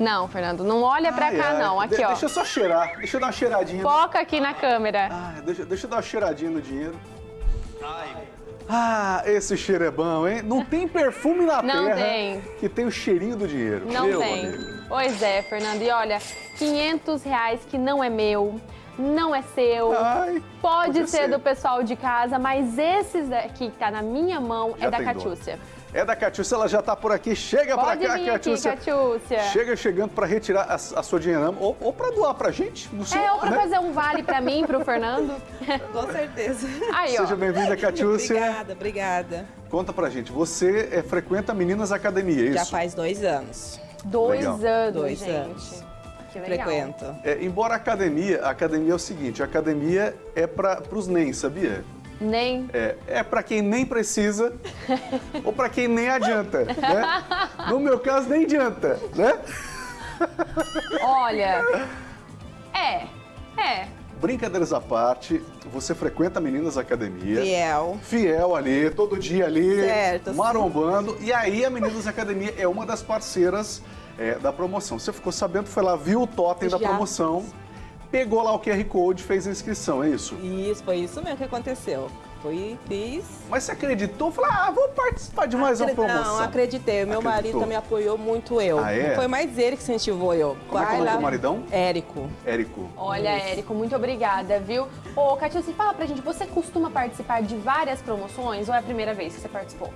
Não, Fernando, não olha pra Ai, cá ai. não, aqui De- ó. Deixa eu só cheirar, deixa eu dar uma cheiradinha. Foca aqui na câmera. Ah, deixa, deixa eu dar uma cheiradinha no dinheiro. Ah, esse cheiro é bom, hein? Não tem perfume na Não terra tem. que tem o cheirinho do dinheiro. Não meu tem. amigo. Pois é, Fernando. E olha, 500 reais que não é meu, não é seu. Ai, Pode ser, ser. do pessoal de casa, mas esses aqui que tá na minha mão Já é da dono. É da Catiúcia, ela já tá por aqui. Chega pra cá, aqui, Catiúcia. Chega chegando pra retirar a, a sua dinheirama ou, ou pra doar pra gente. No seu, É, ou pra né? fazer um vale pra mim, pro Fernando. Com certeza. Aí. Seja bem-vinda, Catiúcia. Obrigada, obrigada. Conta pra gente, você é, frequenta Meninas Academia, é isso? Já faz dois anos. Dois Legal. anos, Dois gente. anos. Que legal. Frequento. É, embora a academia, a academia é o seguinte, a academia é para os nem, sabia? Nem. É, é para quem nem precisa ou para quem nem adianta, né? No meu caso, nem adianta, né? Olha. É. É. Brincadeiras à parte, você frequenta Meninas Academia. Fiel. Fiel ali, todo dia ali, Certo, sim. marombando. E aí a Meninas Academia é uma das parceiras é, da promoção. Você ficou sabendo, foi lá, viu o totem da Já. promoção, pegou lá o QR Code, fez a inscrição, é isso? Isso, foi isso mesmo que aconteceu. Fui, fiz. Mas você acreditou? Falou, ah, vou participar de mais uma promoção. Não, acreditei. O meu Acreditou. marido me apoiou muito eu. Ah, é? Foi mais ele que incentivou eu. Como é que é o nome lá. do maridão? Érico. Érico. Olha, Érico, muito obrigada, viu? Ô, Catiúcia, fala pra gente, você costuma participar de várias promoções ou é a primeira vez que você participou?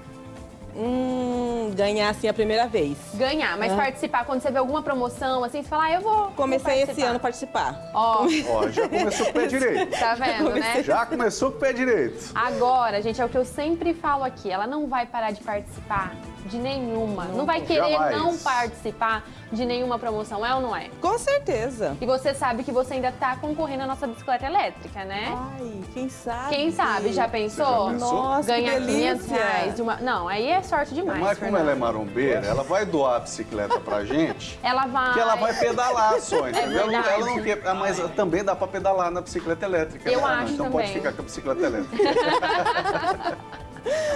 Hum, ganhar assim a primeira vez. Ganhar, mas Ah. participar, quando você vê alguma promoção, assim, você fala, ah, eu vou. vou Comecei esse participar. ano a participar. Ó, Ó, já começou com o pé direito. tá vendo, né? Já começou com o pé direito. Agora, gente, é o que eu sempre falo aqui, ela não vai parar de participar de nenhuma. Não, vai querer Jamais. não participar de nenhuma promoção, é ou não é? Com certeza. E você sabe que você ainda tá concorrendo à nossa bicicleta elétrica, né? Ai, quem sabe? Quem sabe, já pensou? Já pensou? Nossa, Ganhar que 500 delícia. reais de uma... Não, aí é sorte demais, Mas como ela é marombeira, ela vai doar a bicicleta pra gente, Ela vai... que ela vai pedalar só, entendeu? É ela não quer, mas também dá pra pedalar na bicicleta elétrica. Eu né? Acho Então também. pode ficar com a bicicleta elétrica.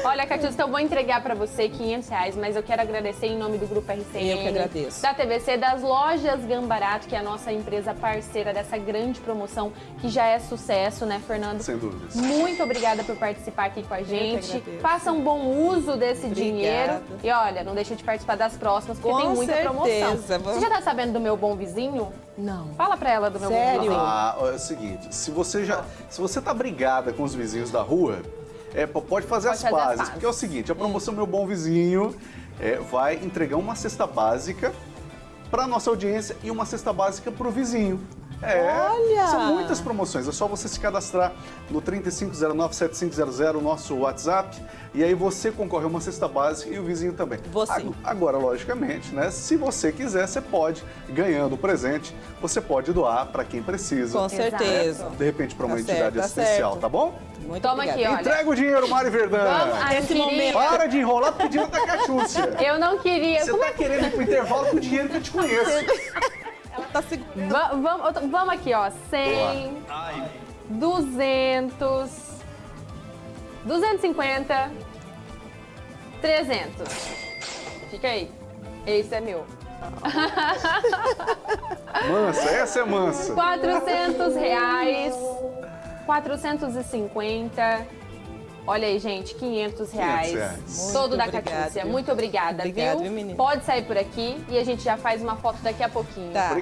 Olha, Catiúcia, então eu vou entregar pra você 500 reais, mas eu quero agradecer em nome do Grupo RCN. Eu que agradeço. Da TVC, das lojas Gambarato, que é a nossa empresa parceira dessa grande promoção, que já é sucesso, né, Fernando? Sem dúvidas. Muito obrigada por participar aqui com a gente. Faça um bom uso desse Obrigada. dinheiro. E olha, não deixe de participar das próximas, porque Com tem muita promoção. certeza. Você já tá sabendo do meu bom vizinho? Não. Fala pra ela do meu Sério? bom vizinho. Ah, é o seguinte, se você já, se você tá brigada com os vizinhos da rua, é, pode fazer, Pode as, fazer as pazes, pazes. porque é o seguinte, a promoção Meu Bom Vizinho é, vai entregar uma cesta básica para nossa audiência e uma cesta básica para o vizinho. É, Olha! são muitas promoções, é só você se cadastrar no 3509-7500, o nosso WhatsApp, e aí você concorre a uma cesta básica e o vizinho também. Você. Ag- Agora, logicamente, né, se você quiser, você pode, ganhando o presente, você pode doar para quem precisa. Com certeza. De repente para uma Tá entidade certo, tá especial, certo. tá bom? Muito Toma obrigada. aqui, olha. Entrega o dinheiro, Mari Verdão. Vamos, Esse momento. Para de enrolar pedindo da cachúcia. Eu não queria. Você tá querendo ir pro intervalo com o dinheiro que eu te conheço. Ela tá segurando. Va- Vamos, vamos aqui, ó. 100, 200, 250, 300. Fica aí. Esse é meu. Mansa, essa é mansa. 400 reais, 450. Olha aí, gente, 500 reais. reais. Todo Muito da obrigada, Catúcia. viu? Muito obrigada, Obrigada, viu? menina? Pode sair por aqui e a gente já faz uma foto daqui a pouquinho. Tá.